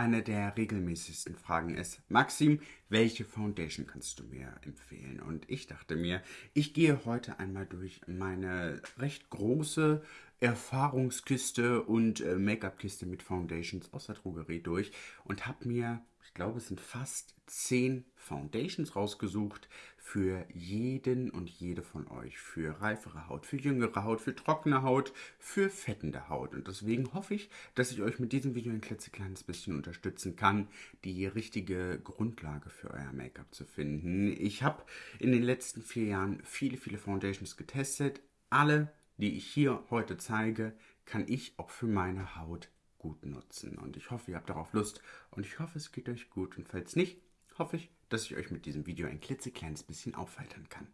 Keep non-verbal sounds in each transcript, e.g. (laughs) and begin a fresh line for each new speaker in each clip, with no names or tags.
Eine der regelmäßigsten Fragen ist, Maxim, welche Foundation kannst du mir empfehlen? Und ich dachte mir, ich gehe heute einmal durch meine recht große Erfahrungskiste und äh, Make-up-Kiste mit Foundations aus der Drogerie durch und habe mir ich glaube, es sind fast zehn Foundations rausgesucht für jeden und jede von euch. Für reifere Haut, für jüngere Haut, für trockene Haut, für fettende Haut. Und deswegen hoffe ich, dass ich euch mit diesem Video ein klitzekleines bisschen unterstützen kann, die richtige Grundlage für euer Make-up zu finden. Ich habe in den letzten vier Jahren viele, viele Foundations getestet. Alle, die ich hier heute zeige, kann ich auch für meine Haut gut nutzen. Und ich hoffe, ihr habt darauf Lust und ich hoffe, es geht euch gut. Und falls nicht, hoffe ich, dass ich euch mit diesem Video ein klitzekleines bisschen aufheitern kann.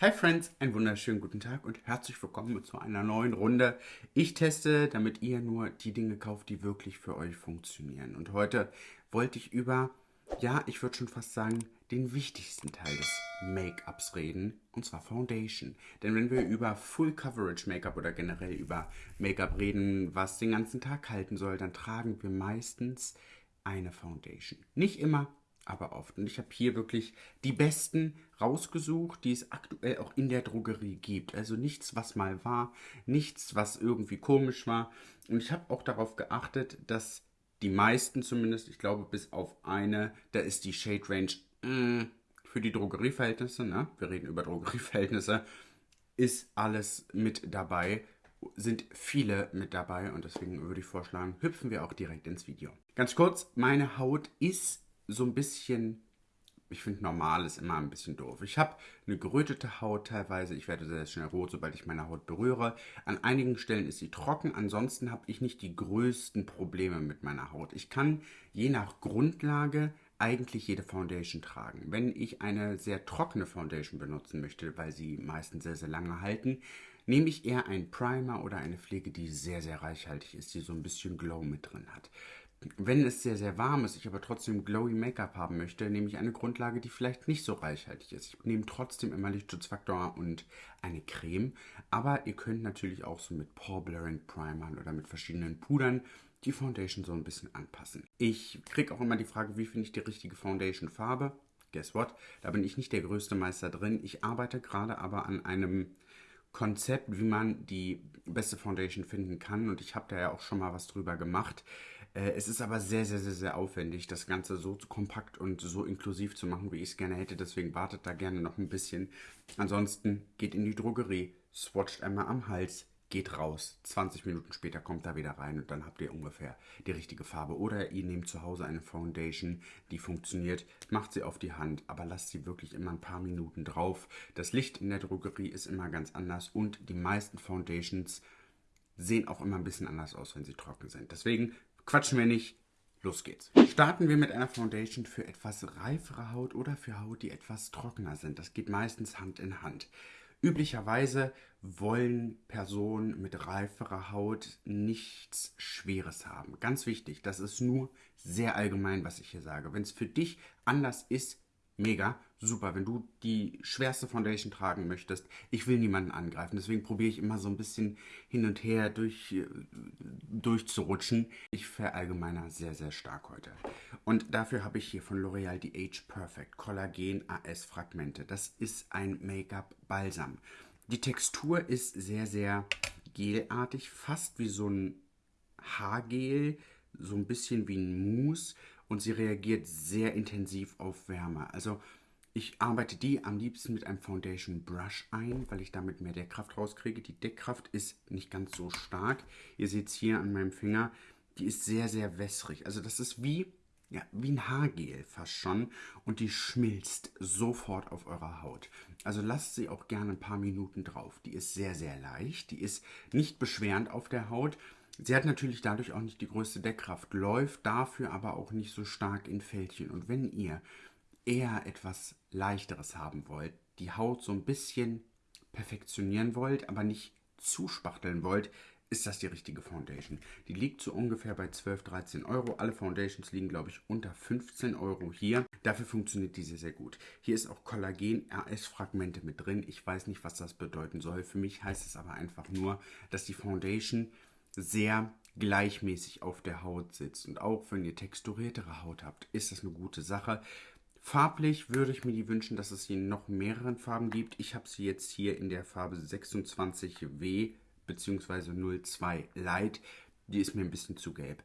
Hi Friends, einen wunderschönen guten Tag und herzlich willkommen zu einer neuen Runde. Ich teste, damit ihr nur die Dinge kauft, die wirklich für euch funktionieren. Und heute wollte ich über, ja, ich würde schon fast sagen, den wichtigsten Teil des Make-ups reden, und zwar Foundation. Denn wenn wir über Full Coverage Make-up oder generell über Make-up reden, was den ganzen Tag halten soll, dann tragen wir meistens eine Foundation. Nicht immer, aber oft. Und ich habe hier wirklich die besten rausgesucht, die es aktuell auch in der Drogerie gibt. Also nichts, was mal war, nichts, was irgendwie komisch war. Und ich habe auch darauf geachtet, dass die meisten zumindest, ich glaube bis auf eine, da ist die Shade Range mh, mm, für die Drogerieverhältnisse, ne? wir reden über Drogerieverhältnisse, ist alles mit dabei, sind viele mit dabei und deswegen würde ich vorschlagen, hüpfen wir auch direkt ins Video. Ganz kurz, meine Haut ist so ein bisschen, ich finde normal ist immer ein bisschen doof. Ich habe eine gerötete Haut teilweise, ich werde sehr schnell rot, sobald ich meine Haut berühre. An einigen Stellen ist sie trocken, ansonsten habe ich nicht die größten Probleme mit meiner Haut. Ich kann je nach Grundlage eigentlich jede Foundation tragen. Wenn ich eine sehr trockene Foundation benutzen möchte, weil sie meistens sehr, sehr lange halten, nehme ich eher einen Primer oder eine Pflege, die sehr, sehr reichhaltig ist, die so ein bisschen Glow mit drin hat. Wenn es sehr, sehr warm ist, ich aber trotzdem glowy Make-up haben möchte, nehme ich eine Grundlage, die vielleicht nicht so reichhaltig ist. Ich nehme trotzdem immer Lichtschutzfaktor und eine Creme, aber ihr könnt natürlich auch so mit Pore Blurring Primern oder mit verschiedenen Pudern die Foundation so ein bisschen anpassen. Ich kriege auch immer die Frage, wie finde ich die richtige Foundation-Farbe? Guess what? Da bin ich nicht der größte Meister drin. Ich arbeite gerade aber an einem Konzept, wie man die beste Foundation finden kann. Und ich habe da ja auch schon mal was drüber gemacht. Äh, es ist aber sehr, sehr, sehr, sehr aufwendig, das Ganze so kompakt und so inklusiv zu machen, wie ich es gerne hätte. Deswegen wartet da gerne noch ein bisschen. Ansonsten geht in die Drogerie, swatcht einmal am Hals, geht raus. 20 Minuten später kommt er wieder rein und dann habt ihr ungefähr die richtige Farbe. Oder ihr nehmt zu Hause eine Foundation, die funktioniert, macht sie auf die Hand, aber lasst sie wirklich immer ein paar Minuten drauf. Das Licht in der Drogerie ist immer ganz anders und die meisten Foundations sehen auch immer ein bisschen anders aus, wenn sie trocken sind. Deswegen quatschen wir nicht, Los geht's. Starten wir mit einer Foundation für etwas reifere Haut oder für Haut, die etwas trockener sind. Das geht meistens Hand in Hand. Üblicherweise wollen Personen mit reiferer Haut nichts Schweres haben. Ganz wichtig, das ist nur sehr allgemein, was ich hier sage. Wenn es für dich anders ist, mega, super. Wenn du die schwerste Foundation tragen möchtest, ich will niemanden angreifen. Deswegen probiere ich immer so ein bisschen hin und her durch, äh, durchzurutschen. Ich verallgemeiner sehr, sehr stark heute. Und dafür habe ich hier von L'Oreal die Age Perfect Collagen AS Fragmente. Das ist ein Make-up-Balsam. Die Textur ist sehr, sehr gelartig, fast wie so ein Haargel, so ein bisschen wie ein Mousse und sie reagiert sehr intensiv auf Wärme. Also ich arbeite die am liebsten mit einem Foundation Brush ein, weil ich damit mehr Deckkraft rauskriege. Die Deckkraft ist nicht ganz so stark. Ihr seht es hier an meinem Finger, die ist sehr, sehr wässrig. Also das ist wie, ja, wie ein Haargel fast schon und die schmilzt sofort auf eurer Haut. Also lasst sie auch gerne ein paar Minuten drauf. Die ist sehr, sehr leicht, die ist nicht beschwerend auf der Haut Sie hat natürlich dadurch auch nicht die größte Deckkraft, läuft dafür aber auch nicht so stark in Fältchen. Und wenn ihr eher etwas leichteres haben wollt, die Haut so ein bisschen perfektionieren wollt, aber nicht zuspachteln wollt, ist das die richtige Foundation. Die liegt so ungefähr bei 12, 13 Euro. Alle Foundations liegen, glaube ich, unter 15 Euro hier. Dafür funktioniert diese sehr gut. Hier ist auch Kollagen-RS-Fragmente mit drin. Ich weiß nicht, was das bedeuten soll. Für mich heißt es aber einfach nur, dass die Foundation sehr gleichmäßig auf der Haut sitzt. Und auch wenn ihr texturiertere Haut habt, ist das eine gute Sache. Farblich würde ich mir die wünschen, dass es sie in noch mehreren Farben gibt. Ich habe sie jetzt hier in der Farbe 26W bzw. 02 Light. Die ist mir ein bisschen zu gelb.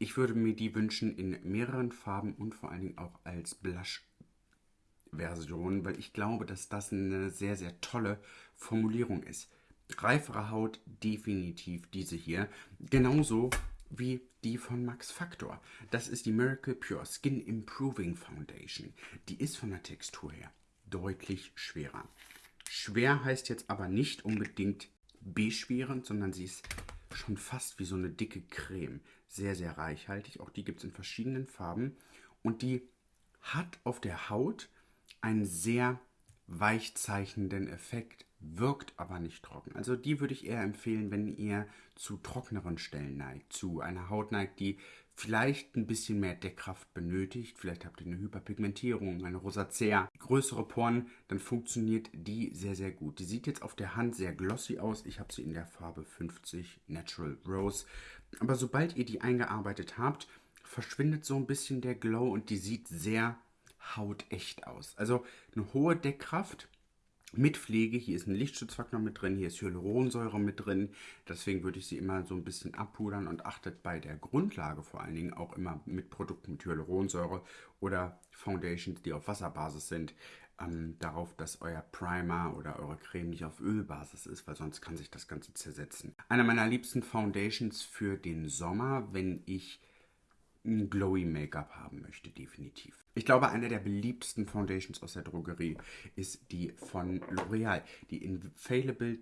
Ich würde mir die wünschen in mehreren Farben und vor allen Dingen auch als Blush-Version, weil ich glaube, dass das eine sehr, sehr tolle Formulierung ist. Reifere Haut, definitiv diese hier. Genauso wie die von Max Factor. Das ist die Miracle Pure Skin Improving Foundation. Die ist von der Textur her deutlich schwerer. Schwer heißt jetzt aber nicht unbedingt beschwerend, sondern sie ist schon fast wie so eine dicke Creme. Sehr, sehr reichhaltig. Auch die gibt es in verschiedenen Farben. Und die hat auf der Haut einen sehr weichzeichnenden Effekt wirkt aber nicht trocken. Also die würde ich eher empfehlen, wenn ihr zu trockeneren Stellen neigt, zu einer Haut neigt, die vielleicht ein bisschen mehr Deckkraft benötigt. Vielleicht habt ihr eine Hyperpigmentierung, eine Rosacea, größere Poren, dann funktioniert die sehr, sehr gut. Die sieht jetzt auf der Hand sehr glossy aus. Ich habe sie in der Farbe 50 Natural Rose. Aber sobald ihr die eingearbeitet habt, verschwindet so ein bisschen der Glow und die sieht sehr hautecht aus. Also eine hohe Deckkraft, mit Pflege. Hier ist ein Lichtschutzfaktor mit drin, hier ist Hyaluronsäure mit drin. Deswegen würde ich sie immer so ein bisschen abpudern und achtet bei der Grundlage vor allen Dingen auch immer mit Produkten mit Hyaluronsäure oder Foundations, die auf Wasserbasis sind, ähm, darauf, dass euer Primer oder eure Creme nicht auf Ölbasis ist, weil sonst kann sich das Ganze zersetzen. Einer meiner liebsten Foundations für den Sommer, wenn ich ein glowy Make-up haben möchte, definitiv. Ich glaube, eine der beliebtesten Foundations aus der Drogerie ist die von L'Oreal, die Infallible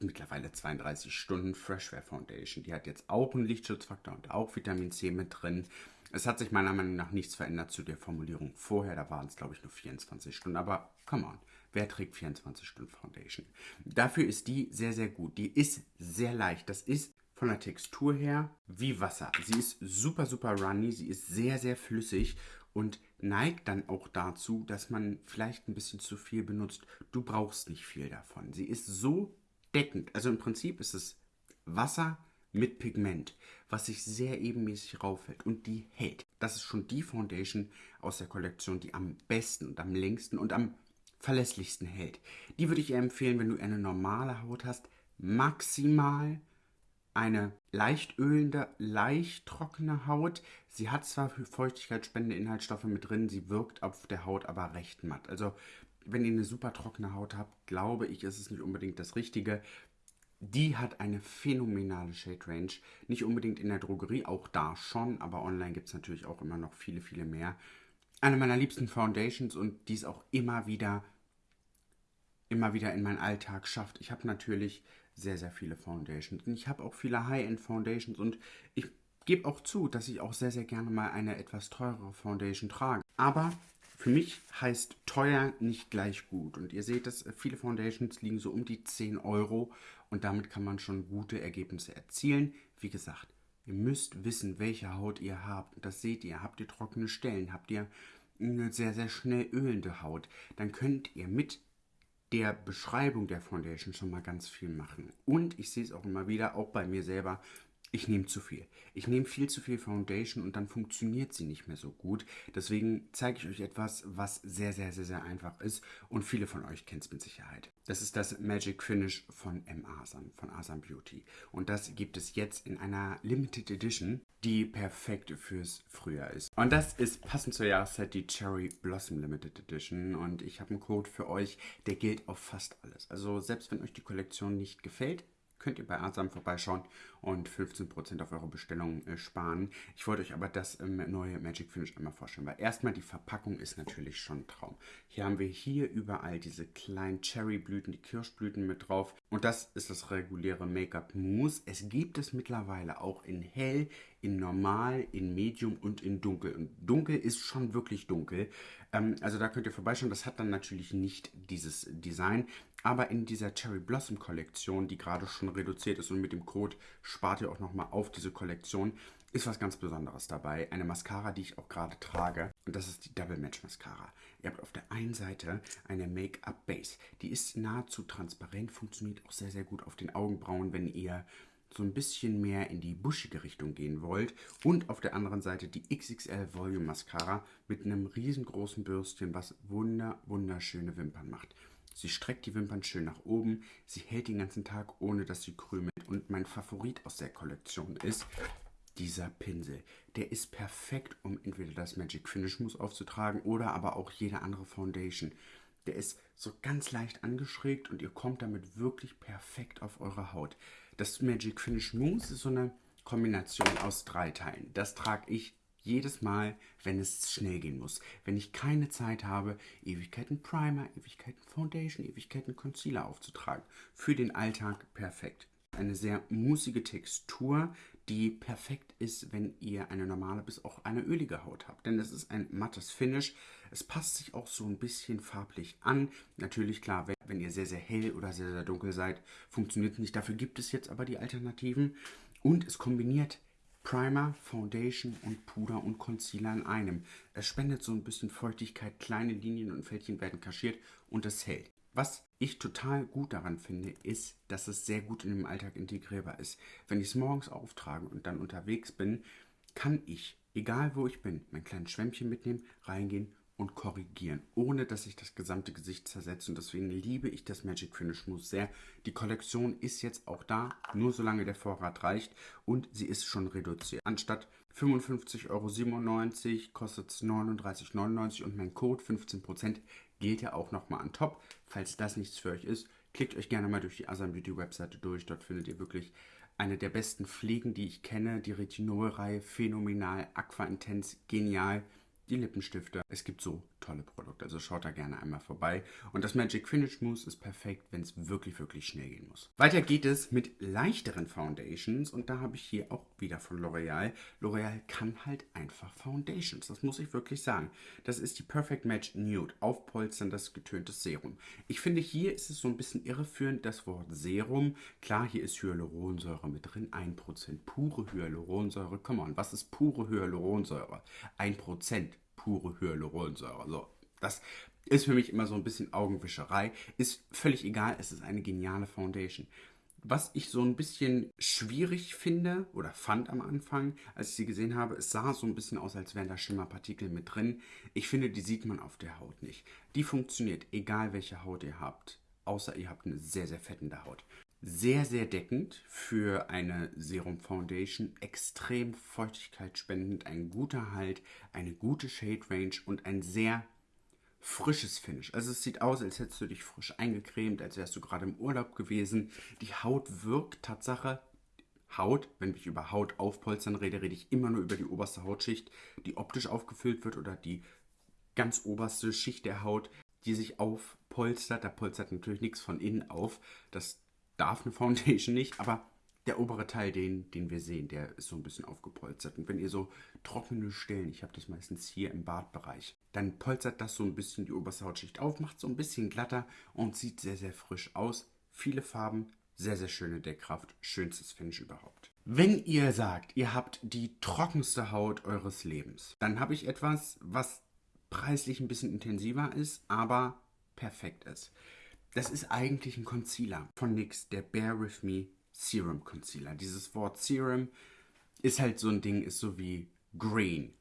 mittlerweile 32 Stunden Freshwear Foundation. Die hat jetzt auch einen Lichtschutzfaktor und auch Vitamin C mit drin. Es hat sich meiner Meinung nach nichts verändert zu der Formulierung vorher. Da waren es, glaube ich, nur 24 Stunden. Aber come on, wer trägt 24 Stunden Foundation? Dafür ist die sehr, sehr gut. Die ist sehr leicht. Das ist von der Textur her wie Wasser. Sie ist super, super runny, sie ist sehr, sehr flüssig und neigt dann auch dazu, dass man vielleicht ein bisschen zu viel benutzt. Du brauchst nicht viel davon. Sie ist so deckend. Also im Prinzip ist es Wasser mit Pigment, was sich sehr ebenmäßig rauffällt und die hält. Das ist schon die Foundation aus der Kollektion, die am besten und am längsten und am verlässlichsten hält. Die würde ich empfehlen, wenn du eine normale Haut hast, maximal eine leicht ölende, leicht trockene Haut. Sie hat zwar feuchtigkeitsspendende Inhaltsstoffe mit drin, sie wirkt auf der Haut aber recht matt. Also wenn ihr eine super trockene Haut habt, glaube ich, ist es nicht unbedingt das Richtige. Die hat eine phänomenale Shade Range. Nicht unbedingt in der Drogerie, auch da schon, aber online gibt es natürlich auch immer noch viele, viele mehr. Eine meiner liebsten Foundations und die es auch immer wieder, immer wieder in meinen Alltag schafft. Ich habe natürlich sehr, sehr viele Foundations. Und ich habe auch viele High-End Foundations und ich gebe auch zu, dass ich auch sehr, sehr gerne mal eine etwas teurere Foundation trage. Aber für mich heißt teuer nicht gleich gut. Und ihr seht, dass viele Foundations liegen so um die 10 Euro und damit kann man schon gute Ergebnisse erzielen. Wie gesagt, ihr müsst wissen, welche Haut ihr habt. Das seht ihr. Habt ihr trockene Stellen? Habt ihr eine sehr, sehr schnell ölende Haut? Dann könnt ihr mit der Beschreibung der Foundation schon mal ganz viel machen. Und ich sehe es auch immer wieder, auch bei mir selber, ich nehme zu viel. Ich nehme viel zu viel Foundation und dann funktioniert sie nicht mehr so gut. Deswegen zeige ich euch etwas, was sehr, sehr, sehr, sehr einfach ist und viele von euch kennt es mit Sicherheit. Das ist das Magic Finish von M. Asam, von Asam Beauty. Und das gibt es jetzt in einer Limited Edition, die perfekt fürs Frühjahr ist. Und das ist passend zur Jahreszeit die Cherry Blossom Limited Edition. Und ich habe einen Code für euch, der gilt auf fast alles. Also selbst wenn euch die Kollektion nicht gefällt, könnt ihr bei Asam vorbeischauen und 15% auf eure Bestellung äh, sparen. Ich wollte euch aber das ähm, neue Magic Finish einmal vorstellen, weil erstmal die Verpackung ist natürlich schon ein Traum. Hier haben wir hier überall diese kleinen Cherryblüten, die Kirschblüten mit drauf und das ist das reguläre Make-up Mousse. Es gibt es mittlerweile auch in hell, in normal, in medium und in dunkel. Und dunkel ist schon wirklich dunkel. Ähm, also da könnt ihr vorbeischauen. Das hat dann natürlich nicht dieses Design. Aber in dieser Cherry Blossom Kollektion, die gerade schon reduziert ist und mit dem Code spart ihr auch nochmal auf diese Kollektion, ist was ganz Besonderes dabei. Eine Mascara, die ich auch gerade trage. Und das ist die Double Match Mascara. Ihr habt auf der einen Seite eine Make-up Base. Die ist nahezu transparent, funktioniert auch sehr, sehr gut auf den Augenbrauen, wenn ihr so ein bisschen mehr in die buschige Richtung gehen wollt und auf der anderen Seite die XXL Volume Mascara mit einem riesengroßen Bürstchen, was wunder wunderschöne Wimpern macht. Sie streckt die Wimpern schön nach oben, sie hält den ganzen Tag, ohne dass sie krümelt. Und mein Favorit aus der Kollektion ist dieser Pinsel. Der ist perfekt, um entweder das Magic Finish Mousse aufzutragen oder aber auch jede andere Foundation. Der ist so ganz leicht angeschrägt und ihr kommt damit wirklich perfekt auf eure Haut. Das Magic Finish Mousse ist so eine Kombination aus drei Teilen. Das trage ich jedes Mal, wenn es schnell gehen muss. Wenn ich keine Zeit habe, Ewigkeiten Primer, Ewigkeiten Foundation, Ewigkeiten Concealer aufzutragen. Für den Alltag perfekt. Eine sehr musige Textur, die perfekt ist, wenn ihr eine normale bis auch eine ölige Haut habt. Denn es ist ein mattes Finish. Es passt sich auch so ein bisschen farblich an. Natürlich klar, wenn, wenn ihr sehr, sehr hell oder sehr, sehr dunkel seid, funktioniert es nicht. Dafür gibt es jetzt aber die Alternativen. Und es kombiniert Primer, Foundation und Puder und Concealer in einem. Es spendet so ein bisschen Feuchtigkeit, kleine Linien und Fältchen werden kaschiert und es hält. Was ich total gut daran finde, ist, dass es sehr gut in den Alltag integrierbar ist. Wenn ich es morgens auftrage und dann unterwegs bin, kann ich, egal wo ich bin, mein kleines Schwämmchen mitnehmen, reingehen und korrigieren, ohne dass sich das gesamte Gesicht zersetzt. Und deswegen liebe ich das Magic Finish Mousse sehr. Die Kollektion ist jetzt auch da, nur solange der Vorrat reicht und sie ist schon reduziert. Anstatt 55,97 Euro kostet es 39,99 und mein Code 15% gilt ja auch nochmal an top. Falls das nichts für euch ist, klickt euch gerne mal durch die Asam Beauty Webseite durch. Dort findet ihr wirklich eine der besten Pflegen, die ich kenne. Die Retinol-Reihe, phänomenal, Aqua Intense, genial die Lippenstifte. Es gibt so tolle Produkte, also schaut da gerne einmal vorbei. Und das Magic Finish Mousse ist perfekt, wenn es wirklich, wirklich schnell gehen muss. Weiter geht es mit leichteren Foundations und da habe ich hier auch wieder von L'Oreal. L'Oreal kann halt einfach Foundations, das muss ich wirklich sagen. Das ist die Perfect Match Nude, aufpolsterndes getöntes Serum. Ich finde, hier ist es so ein bisschen irreführend, das Wort Serum. Klar, hier ist Hyaluronsäure mit drin, 1% pure Hyaluronsäure. Come on, was ist pure Hyaluronsäure? 1% pure Hyaluronsäure. So, das ist für mich immer so ein bisschen Augenwischerei. Ist völlig egal, es ist eine geniale Foundation. Was ich so ein bisschen schwierig finde oder fand am Anfang, als ich sie gesehen habe, es sah so ein bisschen aus, als wären da Schimmerpartikel mit drin. Ich finde, die sieht man auf der Haut nicht. Die funktioniert, egal welche Haut ihr habt, außer ihr habt eine sehr, sehr fettende Haut sehr, sehr deckend für eine Serum Foundation, extrem feuchtigkeitsspendend, ein guter Halt, eine gute Shade Range und ein sehr frisches Finish. Also es sieht aus, als hättest du dich frisch eingecremt, als wärst du gerade im Urlaub gewesen. Die Haut wirkt Tatsache Haut, wenn ich über Haut aufpolstern rede, rede ich immer nur über die oberste Hautschicht, die optisch aufgefüllt wird oder die ganz oberste Schicht der Haut, die sich aufpolstert. Da polstert natürlich nichts von innen auf. Das darf eine Foundation nicht, aber der obere Teil, den, den wir sehen, der ist so ein bisschen aufgepolstert. Und wenn ihr so trockene Stellen, ich habe das meistens hier im Bartbereich, dann polstert das so ein bisschen die oberste Hautschicht auf, macht so ein bisschen glatter und sieht sehr, sehr frisch aus. Viele Farben, sehr, sehr schöne Deckkraft, schönstes Finish überhaupt. Wenn ihr sagt, ihr habt die trockenste Haut eures Lebens, dann habe ich etwas, was preislich ein bisschen intensiver ist, aber perfekt ist. Das ist eigentlich ein Concealer von NYX, der Bear With Me Serum Concealer. Dieses Wort Serum ist halt so ein Ding, ist so wie Green.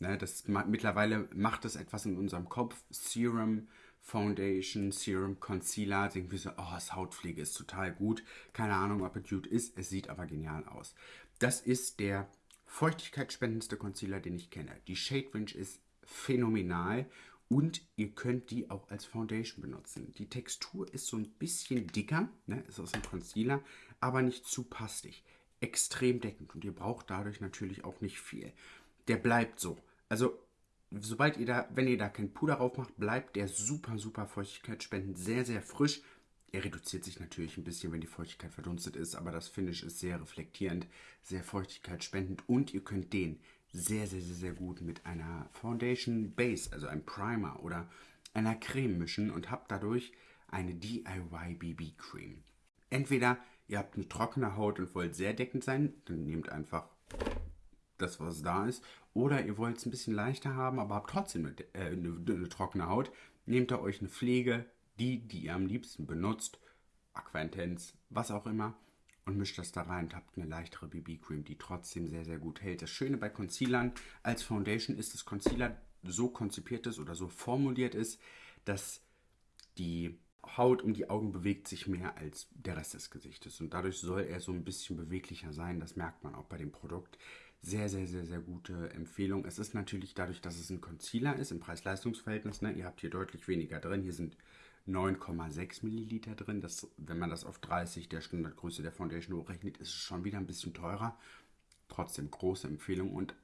Ne, das, mittlerweile macht das etwas in unserem Kopf. Serum Foundation, Serum Concealer. Denken wir so, oh, das Hautpflege ist total gut. Keine Ahnung, ob es gut ist. Es sieht aber genial aus. Das ist der feuchtigkeitsspendendste Concealer, den ich kenne. Die Shade Range ist phänomenal und ihr könnt die auch als Foundation benutzen. Die Textur ist so ein bisschen dicker, ne? ist aus einem Concealer, aber nicht zu pastig. Extrem deckend und ihr braucht dadurch natürlich auch nicht viel. Der bleibt so. Also sobald ihr da, wenn ihr da kein Puder drauf macht, bleibt der super, super feuchtigkeitsspendend, sehr, sehr frisch. Er reduziert sich natürlich ein bisschen, wenn die Feuchtigkeit verdunstet ist, aber das Finish ist sehr reflektierend, sehr feuchtigkeitsspendend und ihr könnt den sehr, sehr, sehr, sehr gut mit einer Foundation Base, also einem Primer oder einer Creme mischen und habt dadurch eine DIY BB Cream. Entweder ihr habt eine trockene Haut und wollt sehr deckend sein, dann nehmt einfach das, was da ist. Oder ihr wollt es ein bisschen leichter haben, aber habt trotzdem eine, äh, eine, eine trockene Haut. Nehmt ihr euch eine Pflege, die, die ihr am liebsten benutzt, Aquantenz, was auch immer, und mischt das da rein und habt eine leichtere BB-Cream, die trotzdem sehr, sehr gut hält. Das Schöne bei Concealern als Foundation ist, dass Concealer so konzipiert ist oder so formuliert ist, dass die Haut um die Augen bewegt sich mehr als der Rest des Gesichtes. Und dadurch soll er so ein bisschen beweglicher sein. Das merkt man auch bei dem Produkt. Sehr, sehr, sehr, sehr gute Empfehlung. Es ist natürlich dadurch, dass es ein Concealer ist, im Preis-Leistungs-Verhältnis. Ne? Ihr habt hier deutlich weniger drin. Hier sind 9,6 Milliliter drin. Das, wenn man das auf 30 der Standardgröße der Foundation hochrechnet, ist es schon wieder ein bisschen teurer. Trotzdem große Empfehlung und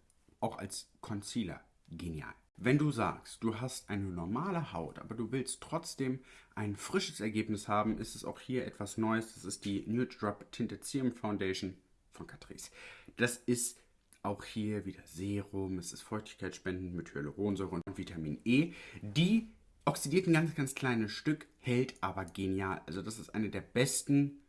auch als Concealer genial. Wenn du sagst, du hast eine normale Haut, aber du willst trotzdem ein frisches Ergebnis haben, ist es auch hier etwas Neues. Das ist die Nude Drop Tinted Serum Foundation von Catrice. Das ist auch hier wieder Serum, es ist feuchtigkeitsspendend mit Hyaluronsäure und Vitamin E. Die oxidiert ein ganz, ganz kleines Stück, hält aber genial. Also das ist eine der besten,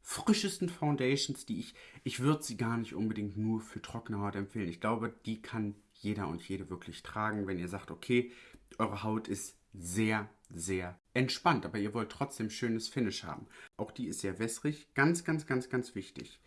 frischesten Foundations, die ich, ich würde sie gar nicht unbedingt nur für trockene Haut empfehlen. Ich glaube, die kann jeder und jede wirklich tragen, wenn ihr sagt, okay, eure Haut ist sehr, sehr entspannt, aber ihr wollt trotzdem schönes Finish haben. Auch die ist sehr wässrig. Ganz, ganz, ganz, ganz wichtig.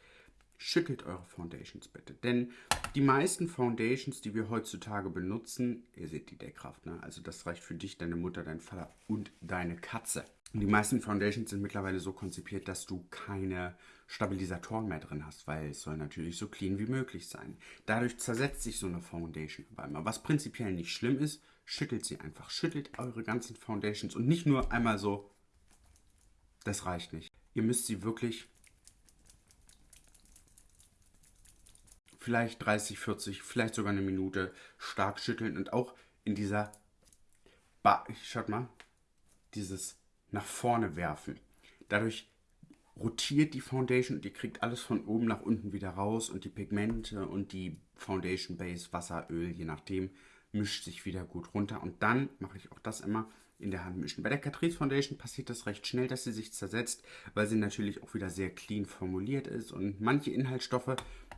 Schüttelt eure Foundations bitte, denn die meisten Foundations, die wir heutzutage benutzen, ihr seht die Deckkraft, ne? also das reicht für dich, deine Mutter, dein Vater und deine Katze. Und die meisten Foundations sind mittlerweile so konzipiert, dass du keine Stabilisatoren mehr drin hast, weil es soll natürlich so clean wie möglich sein. Dadurch zersetzt sich so eine Foundation aber immer. Was prinzipiell nicht schlimm ist, schüttelt sie einfach. Schüttelt eure ganzen Foundations und nicht nur einmal so. Das reicht nicht. Ihr müsst sie wirklich vielleicht 30, 40, vielleicht sogar eine Minute stark schütteln und auch in dieser, ba schaut mal, dieses nach vorne werfen. Dadurch rotiert die Foundation und ihr kriegt alles von oben nach unten wieder raus und die Pigmente und die Foundation Base, Wasser, Öl, je nachdem, mischt sich wieder gut runter. Und dann mache ich auch das immer in der Hand mischen. Bei der Catrice Foundation passiert das recht schnell, dass sie sich zersetzt, weil sie natürlich auch wieder sehr clean formuliert ist und manche Inhaltsstoffe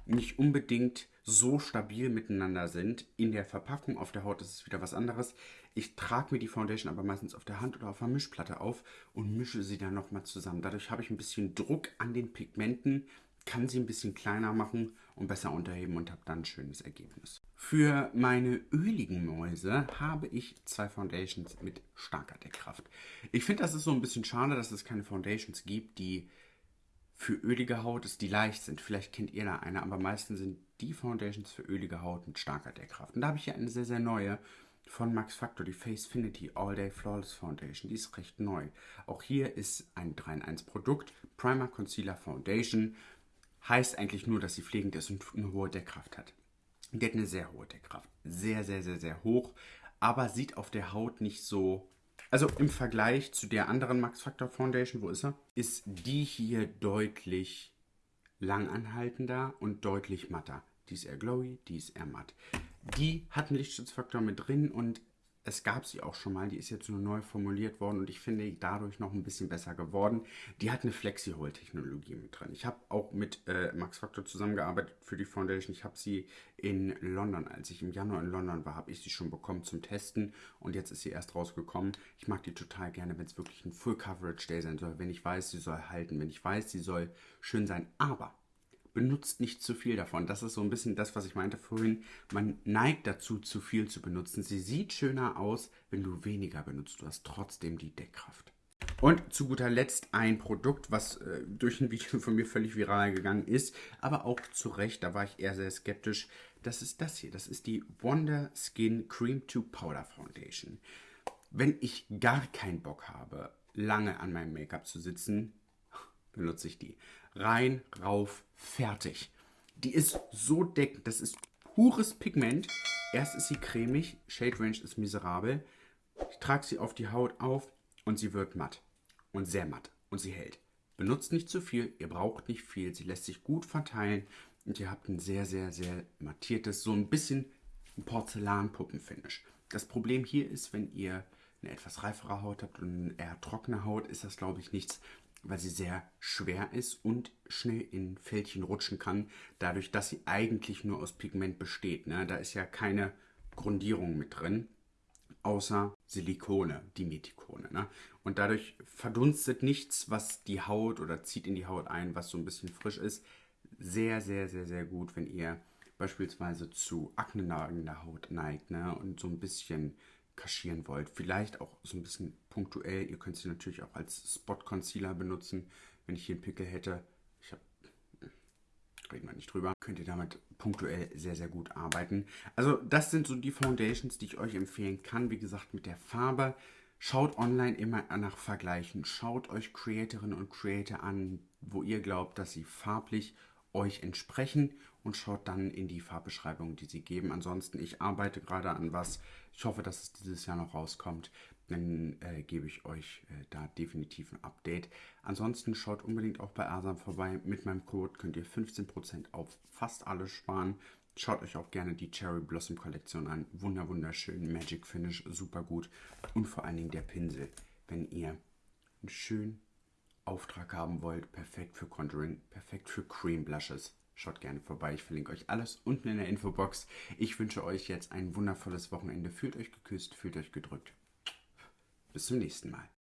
nicht unbedingt so stabil miteinander sind. In der Verpackung auf der Haut ist es wieder was anderes. Ich trage mir die Foundation aber meistens auf der Hand oder auf der Mischplatte auf und mische sie dann nochmal zusammen. Dadurch habe ich ein bisschen Druck an den Pigmenten, kann sie ein bisschen kleiner machen und besser unterheben und habe dann ein schönes Ergebnis. Für meine öligen Mäuse habe ich zwei Foundations mit starker Deckkraft. Ich finde, das ist so ein bisschen schade, dass es keine Foundations gibt, die für ölige Haut ist, die leicht sind. Vielleicht kennt ihr da eine, aber meistens sind die Foundations für ölige Haut mit starker Deckkraft. Und da habe ich hier eine sehr, sehr neue von Max Factor, die Facefinity All Day Flawless Foundation. Die ist recht neu. Auch hier ist ein 3 in 1 Produkt. Primer Concealer Foundation. Heißt eigentlich nur, dass sie pflegend ist und eine hohe Deckkraft hat. Die hat eine sehr hohe Deckkraft. Sehr, sehr, sehr, sehr hoch. Aber sieht auf der Haut nicht so also im Vergleich zu der anderen Max Factor Foundation, wo ist er? Ist die hier deutlich langanhaltender und deutlich matter. Die ist eher glowy, die ist eher matt. Die hat einen Lichtschutzfaktor mit drin und es gab sie auch schon mal, die ist jetzt nur neu formuliert worden und ich finde dadurch noch ein bisschen besser geworden. Die hat eine Flexi-Hole-Technologie mit drin. Ich habe auch mit äh, Max Factor zusammengearbeitet für die Foundation. Ich habe sie in London, als ich im Januar in London war, habe ich sie schon bekommen zum Testen und jetzt ist sie erst rausgekommen. Ich mag die total gerne, wenn es wirklich ein Full Coverage Day sein soll, wenn ich weiß, sie soll halten, wenn ich weiß, sie soll schön sein. Aber benutzt nicht zu viel davon. Das ist so ein bisschen das, was ich meinte vorhin. Man neigt dazu, zu viel zu benutzen. Sie sieht schöner aus, wenn du weniger benutzt. Du hast trotzdem die Deckkraft. Und zu guter Letzt ein Produkt, was äh, durch ein (laughs) Video von mir völlig viral gegangen ist, aber auch zu Recht, da war ich eher sehr skeptisch. Das ist das hier. Das ist die Wonder Skin Cream to Powder Foundation. Wenn ich gar keinen Bock habe, lange an meinem Make-up zu sitzen, benutze ich die rein, rauf, fertig. Die ist so deckend, das ist pures Pigment. Erst ist sie cremig, Shade Range ist miserabel. Ich trage sie auf die Haut auf und sie wird matt. Und sehr matt. Und sie hält. Benutzt nicht zu viel, ihr braucht nicht viel. Sie lässt sich gut verteilen und ihr habt ein sehr, sehr, sehr mattiertes, so ein bisschen Porzellanpuppenfinish. Das Problem hier ist, wenn ihr eine etwas reifere Haut habt und eine eher trockene Haut, ist das, glaube ich, nichts, weil sie sehr schwer ist und schnell in Fältchen rutschen kann, dadurch, dass sie eigentlich nur aus Pigment besteht. Ne? Da ist ja keine Grundierung mit drin, außer Silikone, Dimetikone. Ne? Und dadurch verdunstet nichts, was die Haut oder zieht in die Haut ein, was so ein bisschen frisch ist. Sehr, sehr, sehr, sehr gut, wenn ihr beispielsweise zu aknenagender Haut neigt ne? und so ein bisschen kaschieren wollt. Vielleicht auch so ein bisschen punktuell. Ihr könnt sie natürlich auch als Spot Concealer benutzen. Wenn ich hier einen Pickel hätte, ich habe reden wir nicht drüber, könnt ihr damit punktuell sehr, sehr gut arbeiten. Also das sind so die Foundations, die ich euch empfehlen kann. Wie gesagt, mit der Farbe. Schaut online immer nach Vergleichen. Schaut euch Creatorinnen und Creator an, wo ihr glaubt, dass sie farblich euch entsprechen und schaut dann in die Farbbeschreibung, die sie geben. Ansonsten, ich arbeite gerade an was. Ich hoffe, dass es dieses Jahr noch rauskommt. Dann äh, gebe ich euch äh, da definitiv ein Update. Ansonsten schaut unbedingt auch bei Asam vorbei. Mit meinem Code könnt ihr 15% auf fast alles sparen. Schaut euch auch gerne die Cherry Blossom Kollektion an. Wunder, wunderschön. Magic Finish, super gut. Und vor allen Dingen der Pinsel. Wenn ihr einen schönen Auftrag haben wollt, perfekt für Conjuring, perfekt für Cream Blushes. Schaut gerne vorbei. Ich verlinke euch alles unten in der Infobox. Ich wünsche euch jetzt ein wundervolles Wochenende. Fühlt euch geküsst, fühlt euch gedrückt. Bis zum nächsten Mal.